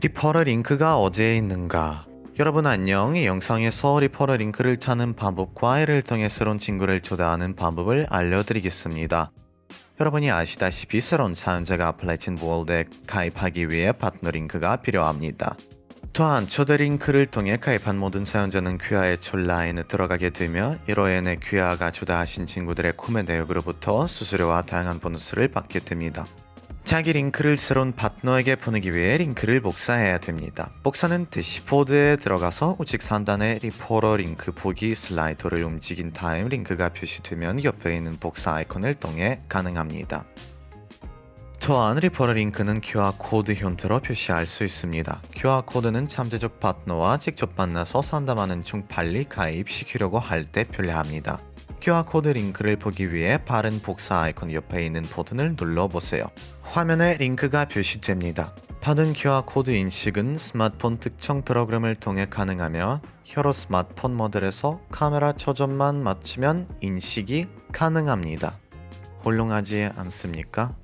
referral 링크가 어디에 있는가? 여러분 안녕. 이 영상에서 referral 링크를 찾는 방법과 이를 통해 새로운 친구를 초대하는 방법을 알려드리겠습니다. 여러분이 아시다시피 새로운 사용자가 Platin World에 가입하기 위해 파트너 링크가 필요합니다. 또한 초대 링크를 통해 가입한 모든 사용자는 귀하의 첫 라인에 들어가게 되며 이로 인해 귀하가 초대하신 친구들의 구매 내역으로부터 수수료와 다양한 보너스를 받게 됩니다. 자기 링크를 새로운 파트너에게 보내기 위해 링크를 복사해야 됩니다. 복사는 대시보드에 들어가서 우측 상단의 referral 링크 보기 slider를 움직인 다음 링크가 표시되면 옆에 있는 복사 아이콘을 통해 가능합니다. 또한 referral 링크는 QR코드 형태로 표시할 수 있습니다. QR코드는 잠재적 파트너와 직접 만나서 상담하는 중 빨리 가입시키려고 할 때 편리합니다. QR코드 링크를 보기 위해 바른 복사 아이콘 옆에 있는 버튼을 눌러보세요. 화면에 링크가 표시됩니다. 받은 QR코드 인식은 스마트폰 특정 프로그램을 통해 가능하며 여러 스마트폰 모델에서 카메라 초점만 맞추면 인식이 가능합니다. 홀렁하지 않습니까?